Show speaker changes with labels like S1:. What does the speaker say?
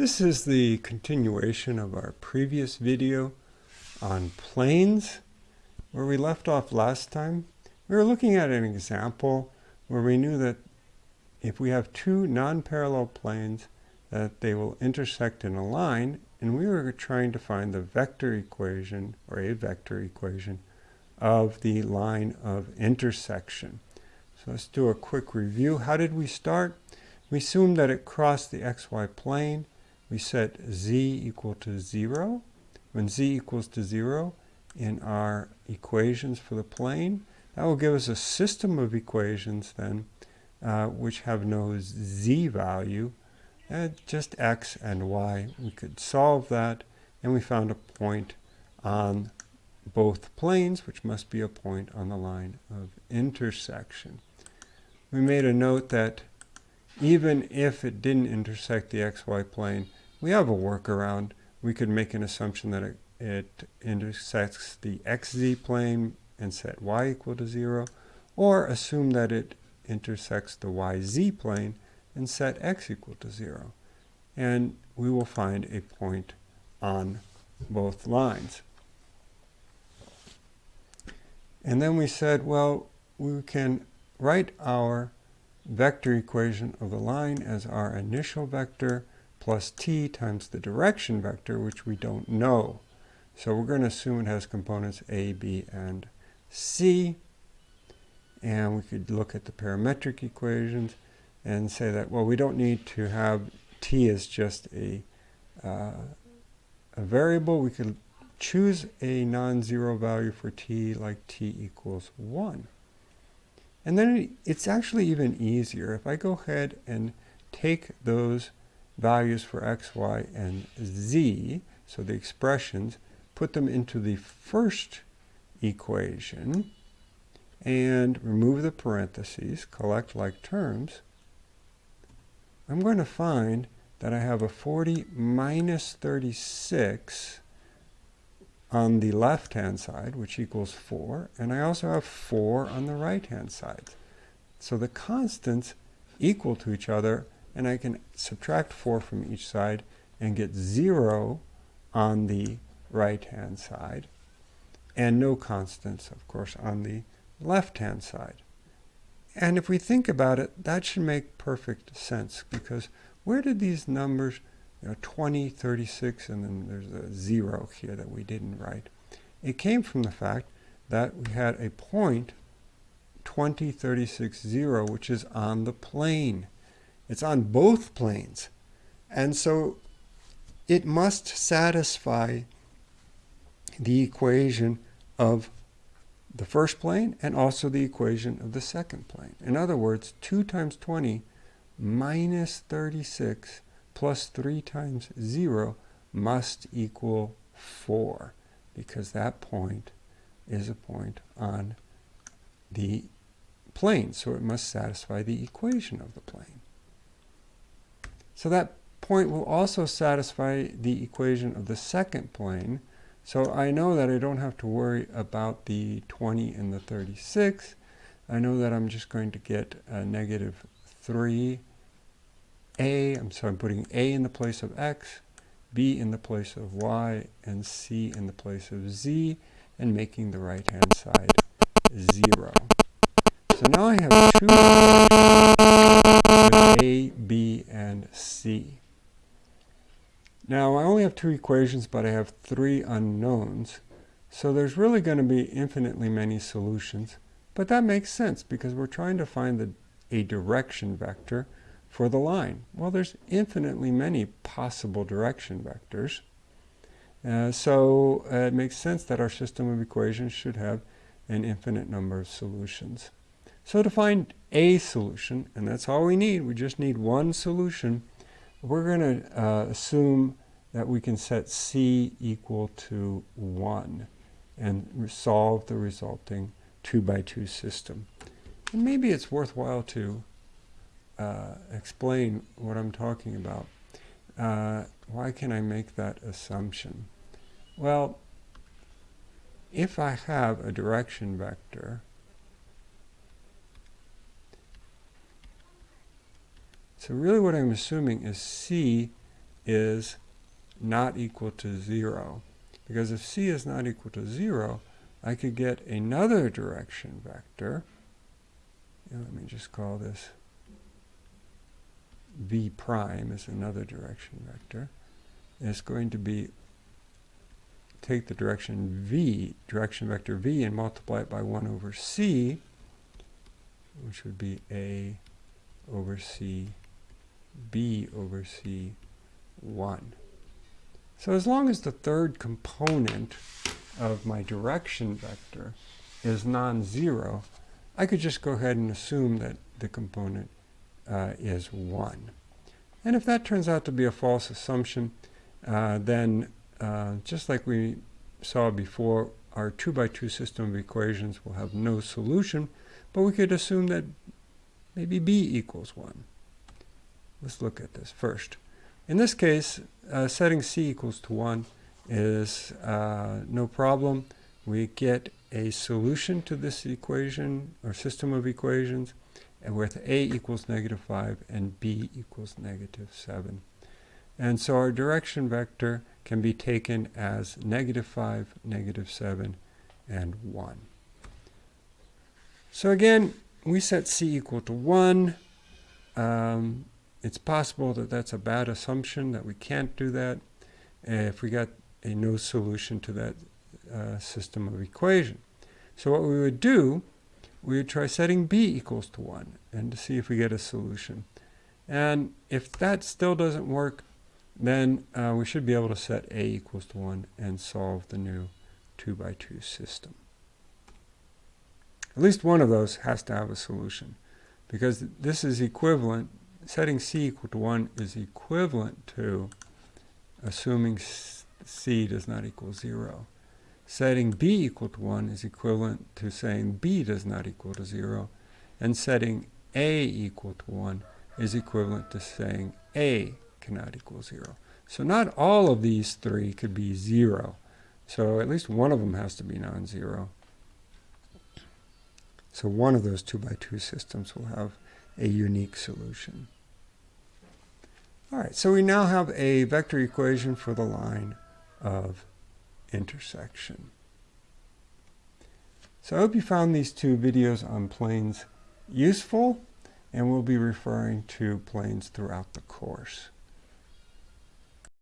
S1: This is the continuation of our previous video on planes. Where we left off last time, we were looking at an example where we knew that if we have two non-parallel planes that they will intersect in a line and we were trying to find the vector equation or a vector equation of the line of intersection. So let's do a quick review. How did we start? We assumed that it crossed the xy plane we set z equal to 0. When z equals to 0 in our equations for the plane, that will give us a system of equations then uh, which have no z value, uh, just x and y. We could solve that and we found a point on both planes, which must be a point on the line of intersection. We made a note that even if it didn't intersect the xy plane, we have a workaround. We could make an assumption that it, it intersects the xz plane and set y equal to 0, or assume that it intersects the yz plane and set x equal to 0. And we will find a point on both lines. And then we said, well, we can write our vector equation of the line as our initial vector plus t times the direction vector, which we don't know. So we're going to assume it has components a, b, and c. And we could look at the parametric equations and say that, well, we don't need to have t as just a, uh, a variable. We could choose a non-zero value for t like t equals 1. And then it's actually even easier. If I go ahead and take those values for x, y, and z, so the expressions, put them into the first equation, and remove the parentheses, collect like terms, I'm going to find that I have a 40 minus 36 on the left-hand side, which equals 4, and I also have 4 on the right-hand side. So the constants equal to each other and I can subtract 4 from each side and get 0 on the right-hand side, and no constants, of course, on the left-hand side. And if we think about it, that should make perfect sense, because where did these numbers, you know, 20, 36, and then there's a 0 here that we didn't write. It came from the fact that we had a point 20, 36, 0, which is on the plane. It's on both planes. And so it must satisfy the equation of the first plane and also the equation of the second plane. In other words, 2 times 20 minus 36 plus 3 times 0 must equal 4 because that point is a point on the plane. So it must satisfy the equation of the plane. So that point will also satisfy the equation of the second plane. So I know that I don't have to worry about the 20 and the 36. I know that I'm just going to get a negative 3a. I'm so I'm putting a in the place of x, b in the place of y, and c in the place of z, and making the right-hand side 0. So now I have two A, B, and C. Now I only have two equations, but I have three unknowns. So there's really going to be infinitely many solutions. But that makes sense because we're trying to find the, a direction vector for the line. Well, there's infinitely many possible direction vectors. Uh, so uh, it makes sense that our system of equations should have an infinite number of solutions. So to find a solution, and that's all we need, we just need one solution, we're going to uh, assume that we can set c equal to 1 and solve the resulting 2 by 2 system. And maybe it's worthwhile to uh, explain what I'm talking about. Uh, why can I make that assumption? Well, if I have a direction vector So really what I'm assuming is C is not equal to 0. Because if c is not equal to 0, I could get another direction vector. let me just call this v prime is another direction vector. It's going to be take the direction v, direction vector v, and multiply it by 1 over c, which would be a over c, b over c, 1. So as long as the third component of my direction vector is non-zero, I could just go ahead and assume that the component uh, is 1. And if that turns out to be a false assumption, uh, then uh, just like we saw before, our 2 by 2 system of equations will have no solution, but we could assume that maybe b equals 1. Let's look at this first. In this case, uh, setting c equals to 1 is uh, no problem. We get a solution to this equation or system of equations with a equals negative 5 and b equals negative 7. And so our direction vector can be taken as negative 5, negative 7, and 1. So again, we set c equal to 1. Um, it's possible that that's a bad assumption, that we can't do that if we got a no solution to that uh, system of equation. So what we would do, we would try setting b equals to 1 and to see if we get a solution. And if that still doesn't work, then uh, we should be able to set a equals to 1 and solve the new 2 by 2 system. At least one of those has to have a solution because this is equivalent setting c equal to 1 is equivalent to assuming c does not equal 0. Setting b equal to 1 is equivalent to saying b does not equal to 0. And setting a equal to 1 is equivalent to saying a cannot equal 0. So not all of these three could be 0. So at least one of them has to be non-zero. So one of those 2 by 2 systems will have a unique solution. All right, so we now have a vector equation for the line of intersection. So I hope you found these two videos on planes useful, and we'll be referring to planes throughout the course.